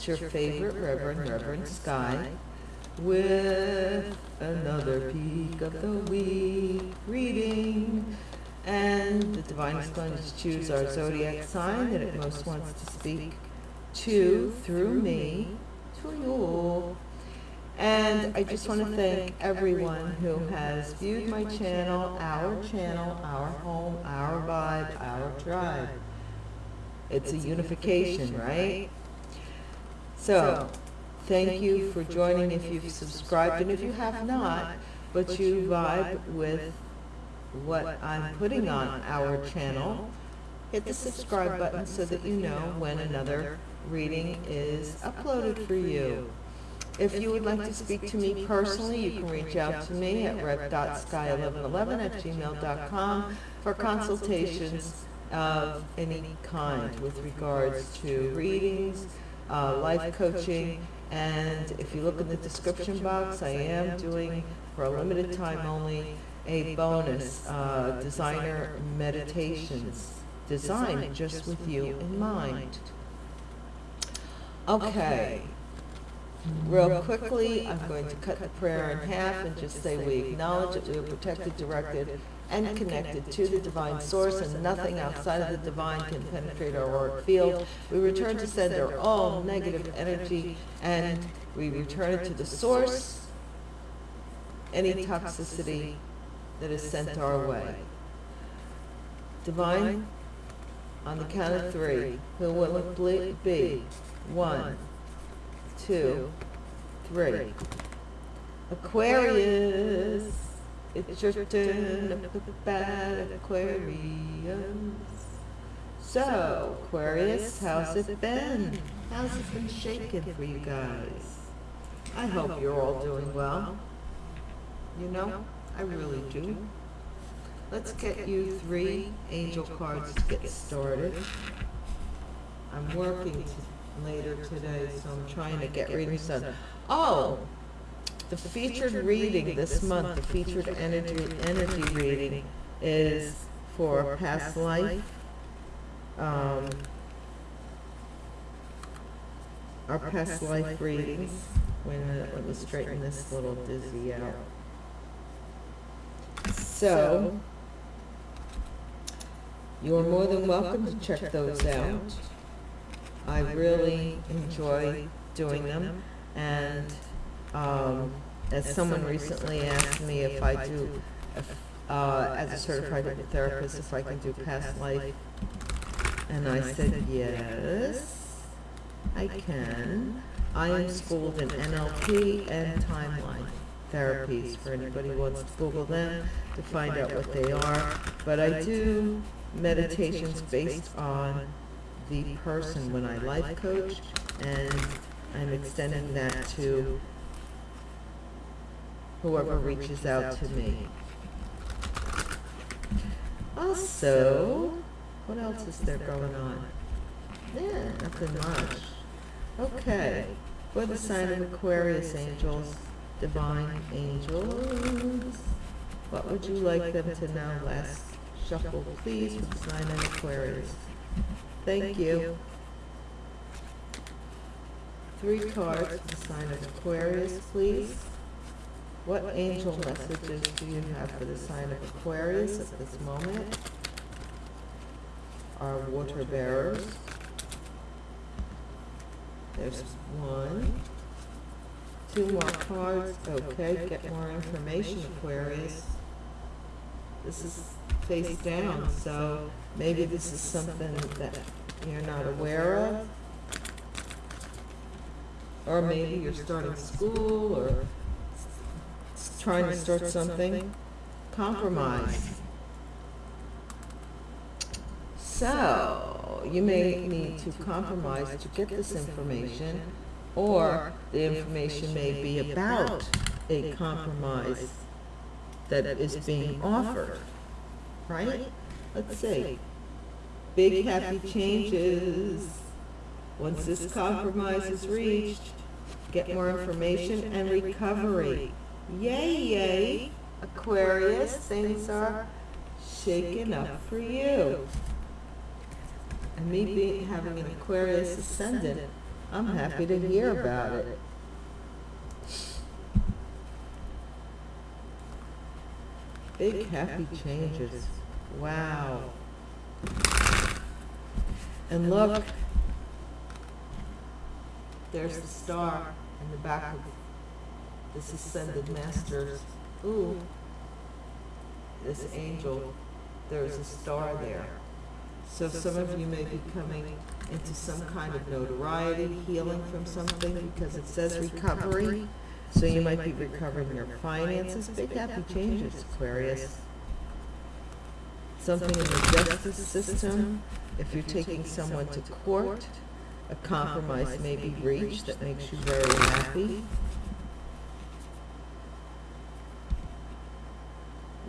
It's your favorite Reverend, Reverend Sky, with another peek of the week reading. And the divine is going to choose our zodiac sign that it most wants to speak to through me to you. And I just want to thank everyone who has viewed my channel, our channel, our home, our vibe, our tribe. It's a unification, right? So, thank you for joining if you've subscribed, and if you have not, but you vibe with what I'm putting on our channel, hit the subscribe button so that you know when another reading is uploaded for you. If you would like to speak to me personally, you can reach out to me at rev.sky1111 at gmail.com for consultations of any kind with regards to readings, uh, life coaching, and if you look in the description box, I am doing, for a limited time only, a bonus, uh, designer meditations, designed just with you in mind. Okay, Real quickly, I'm going to cut the prayer in half and just say we acknowledge that we are protected, directed, and connected to the divine source, and nothing outside of the divine can penetrate our auric field. We return to sender all negative energy, and we return it to the source, any toxicity that is sent our way. Divine, on the count of three, who will it be? One, two, three. Aquarius, it's your turn bad Aquarius. So, Aquarius, how's it been? How's it been shaking for you guys? I hope you're all doing well. You know, I really do. Let's get you three angel cards to get started. I'm working later today, so I'm trying to get readings done. Oh, the featured reading this month, the featured energy, energy reading is for past life. Um, our past life readings, when, uh, let me straighten this little dizzy out. So, you're more than welcome to check those out. I really enjoy doing them, and um, as someone recently asked me if I do, if, uh, as a certified therapist, if I can do past life, and I said yes, I can. I am schooled in NLP and timeline therapies for anybody who wants to Google them to find out what they are. But I do meditations based on the person when I life coach, and I'm extending that to whoever reaches out to me. Also, what else is there going on? Yeah, nothing much. Okay, for the sign of Aquarius angels, divine angels, what would you like them to know? Last shuffle, please, for the sign of Aquarius. Thank you. Three cards for the sign of Aquarius, please. What angel messages do you have for the sign of Aquarius at this moment? Our water bearers. There's one. Two more cards. Okay, get more information, Aquarius. This is face down, so maybe this is something that you're not aware of. Or maybe you're starting school or trying to start something. Compromise. So, you may need to compromise to get this information, or the information may be about a compromise that is being offered, right? Let's see. Big happy changes. Once this compromise is reached, get more information and recovery. Yay, yay. Aquarius, things are shaking up for you. And me being, having an Aquarius ascendant, I'm happy to hear about it. Big happy changes. Wow. And look, there's the star in the back of this ascended masters. Ooh, this angel, there's a star there. So some of you may be coming into some kind of notoriety, healing from something, because it says recovery. So you might be recovering your finances, big happy changes, Aquarius. Something in the justice system, if you're taking someone to court, a compromise may be reached that makes you very happy.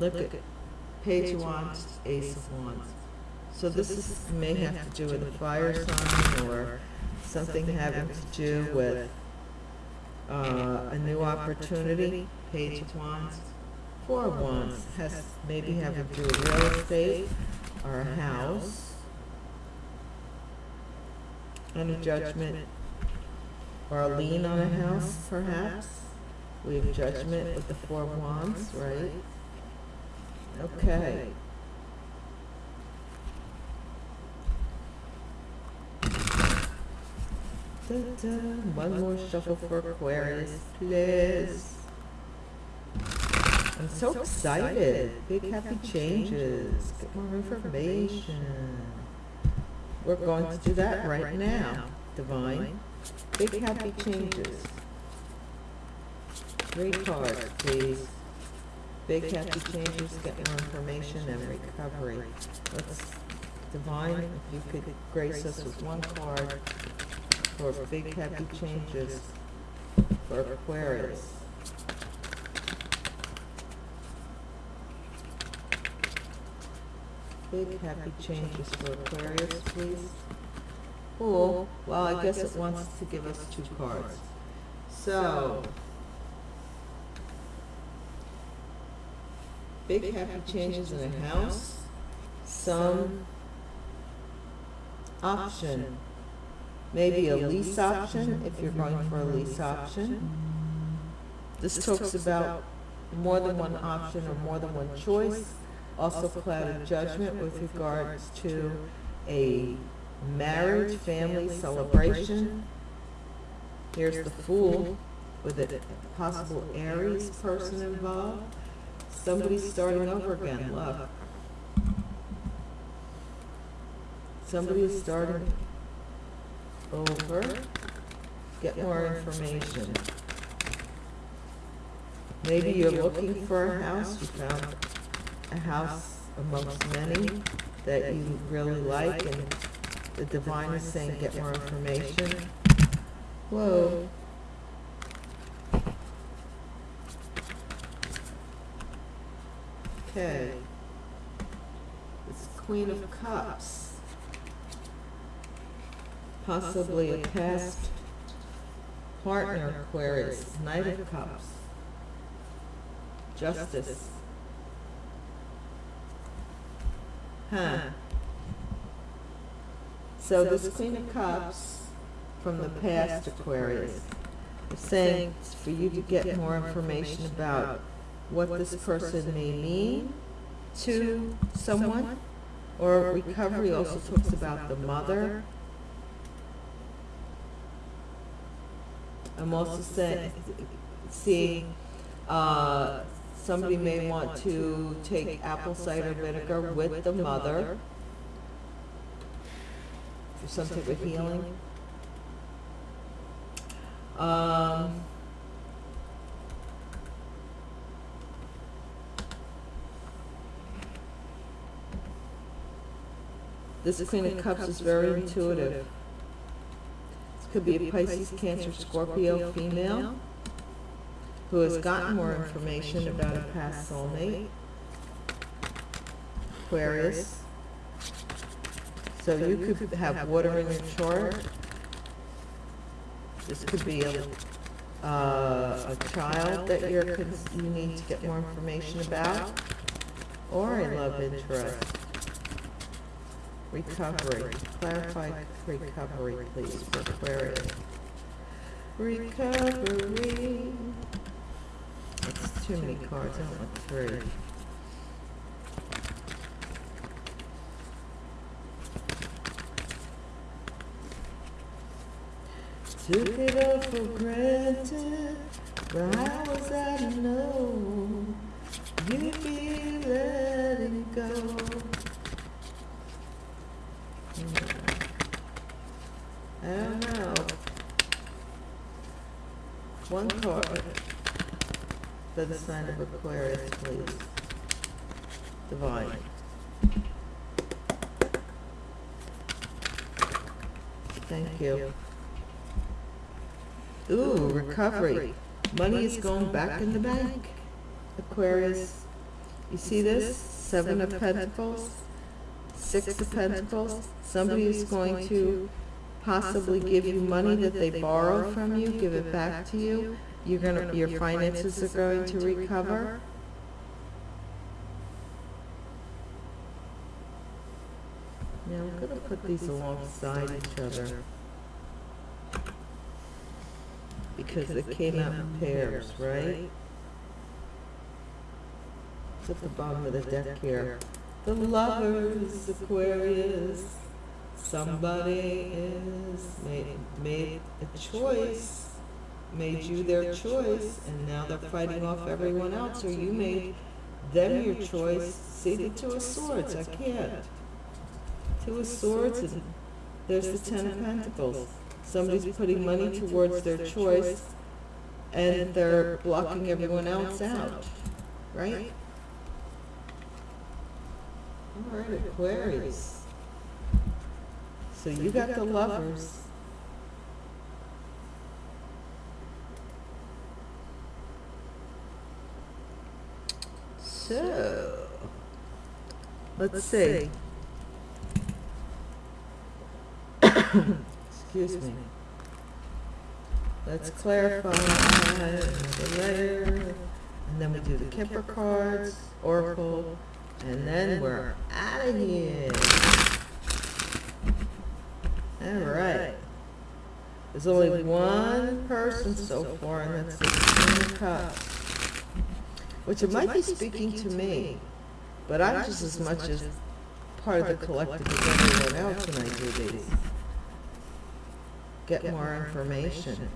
Look at Page of Wands, Ace of Wands. So this is, may have to do with a fire sign or something having to do with uh, a new opportunity, Page of Wands. Four of Wands has maybe having to do with real estate or a house. And a judgment or a lien on a house, perhaps. We have judgment with the Four of Wands, right? Okay. One more shuffle for Aquarius, please. I'm so excited. Big happy changes. Get more information. We're going to do that right now, Divine. Big happy changes. Three cards, please. Big happy changes, get more information and recovery. Let's, Divine, if you could grace us with one card for big happy changes for Aquarius. Big happy changes for Aquarius, please. Cool, well, I guess it wants to give us two cards. So, big happy changes in a house, some option, maybe a lease option, if you're going for a lease option. This talks about more than one option or more than one choice. Also clouded judgment with regards to a marriage, family celebration. Here's the Fool with a possible Aries person involved. Somebody's starting over again, look. Somebody is starting over. Get more information. Maybe you're looking for a house, you found a house amongst many that you really like, and the divine is saying, get more information. Whoa. Okay. It's Queen of Cups. Possibly a past partner, Aquarius, Knight of Cups. Justice. Huh. So this Queen of Cups from the past Aquarius is saying for you to get more information about what this person may mean to someone. Or recovery also talks about the mother. I'm also saying, seeing, uh, somebody may want to take apple cider vinegar with the mother for some type of healing. Um, This Queen of Cups is very intuitive. This could be a Pisces, Cancer, Scorpio female who has gotten more information about a past soulmate. Aquarius. So you could have water in your chart. This could be a, uh, a child that you're, you need to get more information about, or a love interest. Recovery, clarify recovery, please, for Aquarius. recovery. That's too many cards, I want three. Took it all for granted, but how was I to know you'd be letting go? I don't know. One card for the sign of Aquarius, please. Divine. Thank you. Ooh, recovery. Money is going back in the bank. Aquarius. You see this? Seven of Pentacles, Six of Pentacles. Somebody is going to possibly give you money that they borrow from you, give it back to you. You're gonna, your finances are going to recover. Now, I'm gonna put these alongside each other. Because it came out in pairs, right? It's at the bottom of the deck here. The lovers, Aquarius. Somebody is made, made a choice, made you their choice, and now they're fighting off everyone else, or you made them your choice. See the Two of Swords, I can't. Two of Swords, and there's the Ten of Pentacles. Somebody's putting money towards their choice, and they're blocking everyone else out, right? All right, Aquarius. So you got the lovers. So, let's see. Excuse me. Let's clarify the layer, and then we do the Kipper cards, Oracle, and then we're out of here. All right. There's only one person so far, and that's the Queen of Cups. Which it might be speaking to me, but I'm just as much as part of the collective as everyone else when I do these. Get more information.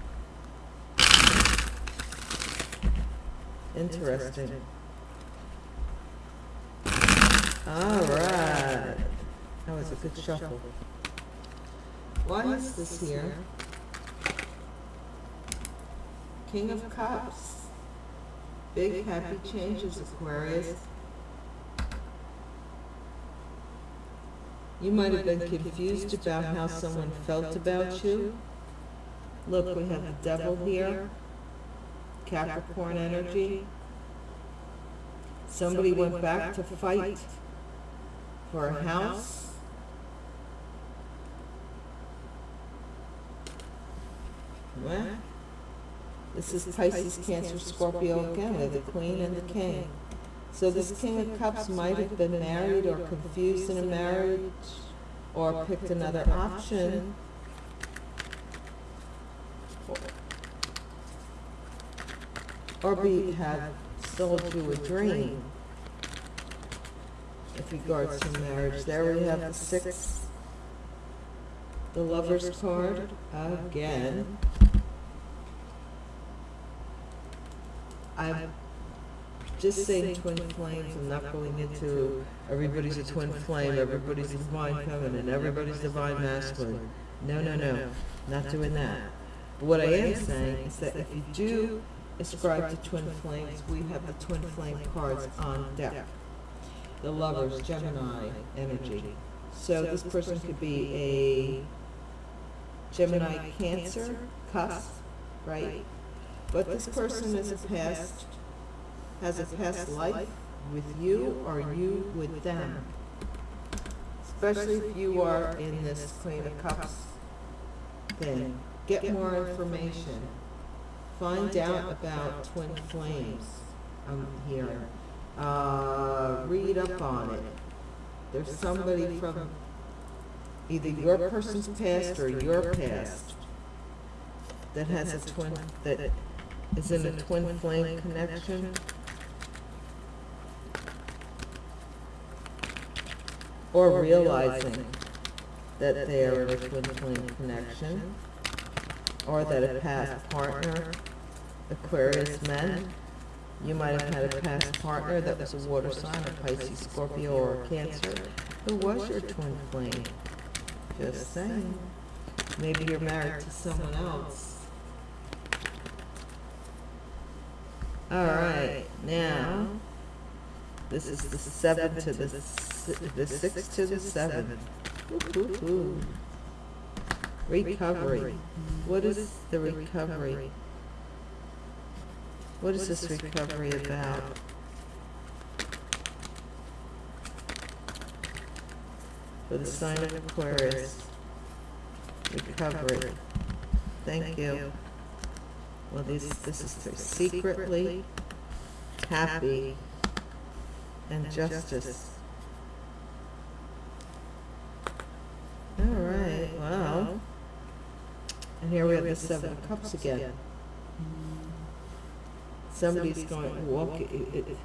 Interesting. All right. That was a good shuffle. Why is this here? King of Cups. Big happy changes, Aquarius. You might have been confused about how someone felt about you. Look, we have the devil here. Capricorn energy. Somebody went back to fight for a house. Well, this is Pisces, Cancer, Scorpio again. They're the Queen and the King. So this King of Cups might have been married or confused in a marriage or picked another option. Or be, have sold you a dream with regards to marriage. There we have the six, the lover's card again. I'm just saying twin flames, I'm not going into everybody's a twin flame, everybody's a divine feminine, everybody's divine masculine. No, no, no, not doing that. But what I am saying is that if you do ascribe to twin flames, we have the twin flame cards on deck. The lovers, Gemini energy. So this person could be a Gemini Cancer cusp, right? But this person is a past, has a past life with you or you with them. Especially if you are in this Queen of Cups thing. Get more information. Find out about twin flames, I'm hearing. Uh, read up on it. There's somebody from either your person's past or your past that has a twin, that is in a twin flame connection. Or realizing that they are in a twin flame connection. Or that a past partner, Aquarius men, you might have had a past partner that was a water sign, a Pisces, Scorpio, or Cancer, who was your twin flame. Just saying. Maybe you're married to someone else. All right, now, this is the seven to the, the six to the seven. Ooh, ooh, ooh. Recovery. What is the recovery? What is this recovery about? For the sign of Aquarius. Recovery. Thank you. Well, this, this is for secretly happy and justice. All right, well, and here we have the seven of cups again. Somebody's going to walk, it- it-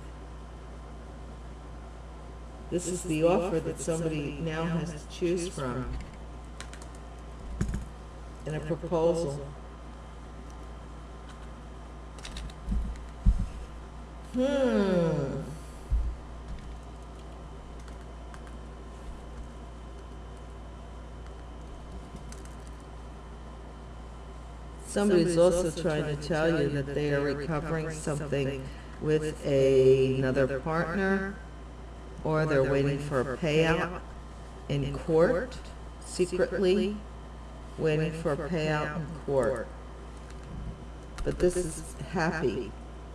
this is the offer that somebody now has to choose from in a proposal. Hmm. Somebody's also trying to tell you that they are recovering something with a- another partner, or they're waiting for a payout in court secretly, waiting for a payout in court. But this is happy.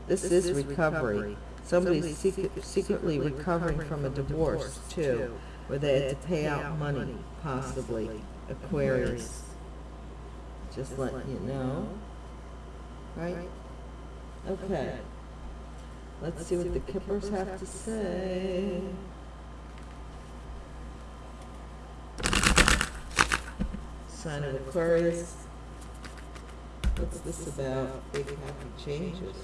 This is recovery. Somebody's secret- secretly recovering from a divorce too, where they had to pay out money, possibly, Aquarius. Just letting you know. Right? Okay. Let's see what the Kippers have to say. Sign of Aquarius. What's this about? Big happy changes.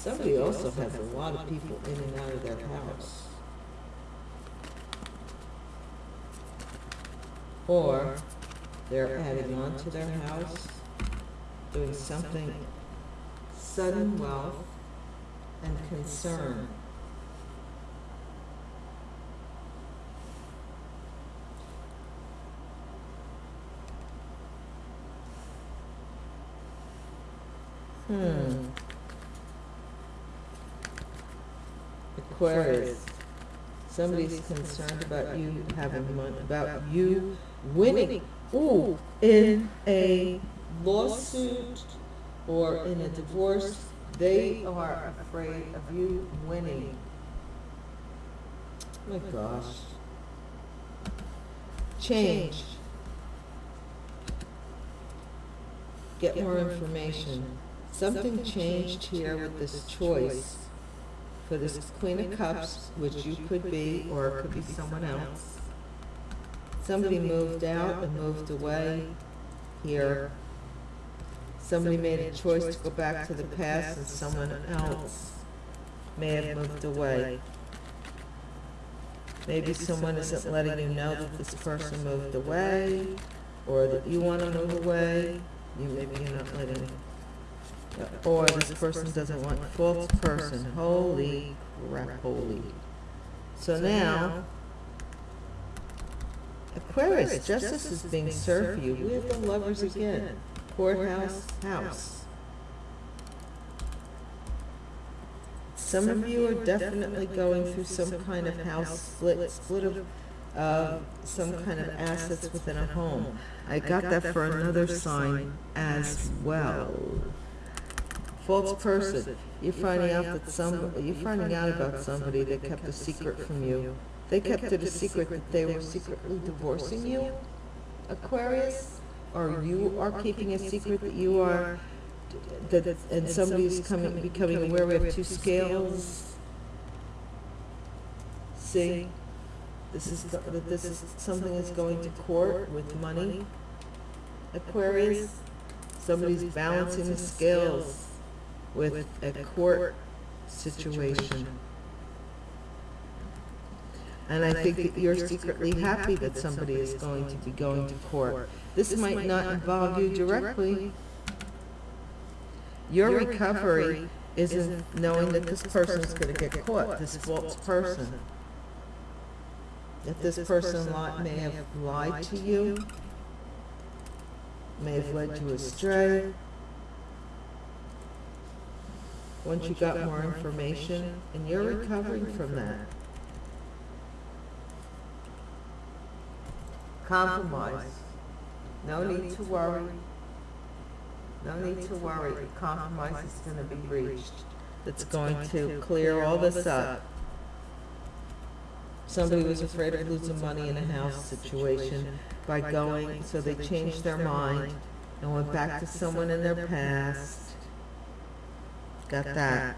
Somebody also has a lot of people in and out of their house. Or they're adding on to their house, doing something sudden wealth and concern. Hmm. Aquarius, somebody's concerned about you having money, about you winning, ooh, in a lawsuit or in a divorce, they are afraid of you winning. My gosh. Change. Get more information. Something changed here with this choice for this Queen of Cups, which you could be, or it could be someone else. Somebody moved out and moved away here. Somebody made a choice to go back to the past and someone else may have moved away. Maybe someone isn't letting you know that this person moved away, or that you want to move away. You, maybe you're not letting, or this person doesn't want false person. Holy crap, holy. So now, Aquarius, justice is being served for you. We have the lovers again. Courthouse, house. Some of you are definitely going through some kind of house split, split of, uh, some kind of assets within a home. I got that for another sign as well. False person, you're finding out that some, you're finding out about somebody that kept a secret from you. They kept it a secret that they were secretly divorcing you, Aquarius? Or you are keeping a secret that you are, that, and somebody's coming, becoming aware we have two scales? See? this is, that this is, something is going to court with money. Aquarius, somebody's balancing the scales with a court situation. And I think that you're secretly happy that somebody is going to be going to court. This might not involve you directly. Your recovery isn't knowing that this person is gonna get caught, this false person. That this person may have lied to you, may have led you astray. Once you got more information, and you're recovering from that. Compromise. No need to worry. No need to worry. Compromise is gonna be reached. That's going to clear all this up. Somebody was afraid of losing money in a house situation by going, so they changed their mind and went back to someone in their past. Got that?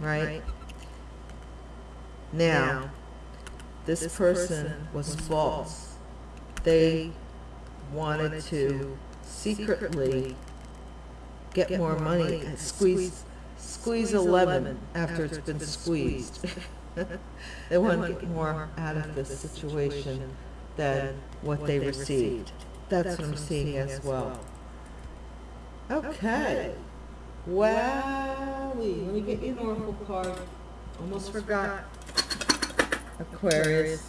Right? Now, this person was false. They wanted to secretly get more money and squeeze, squeeze a lemon after it's been squeezed. They want to get more out of this situation than what they received. That's what I'm seeing as well. Okay. Wowie, let me get you an oracle card. Almost forgot. Aquarius.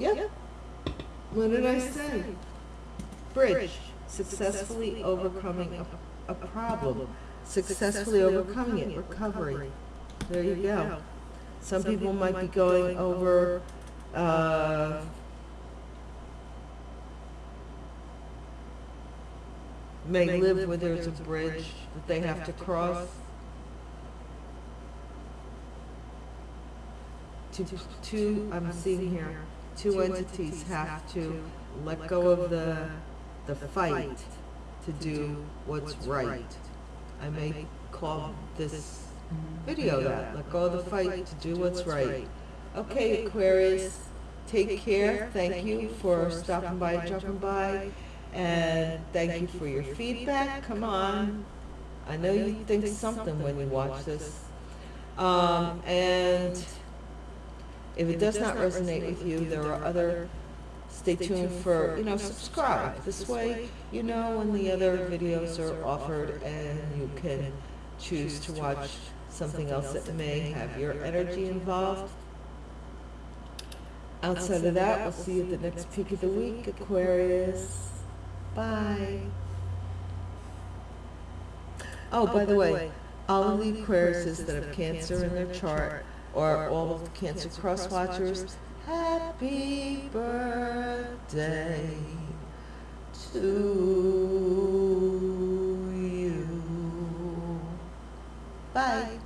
Yep. What did I say? Bridge, successfully overcoming a, a problem, successfully overcoming it, recovery. There you go. Some people might be going over, uh, may live where there's a bridge that they have to cross. Two, two, I'm seeing here, two entities have to let go of the, the fight to do what's right. I may call this video that, let go of the fight to do what's right. Okay, Aquarius, take care, thank you for stopping by, dropping by, and thank you for your feedback, come on. I know you think something when you watch this. Um, and if it does not resonate with you, there are other, stay tuned for, you know, subscribe. This way, you know when the other videos are offered and you can choose to watch something else that may have your energy involved. Outside of that, we'll see you at the next peak of the week, Aquarius. Bye. Oh, oh, by the way, all of the Aquariuses that have Cancer in their chart, or all of the Cancer cross watchers, happy birthday to you. Bye.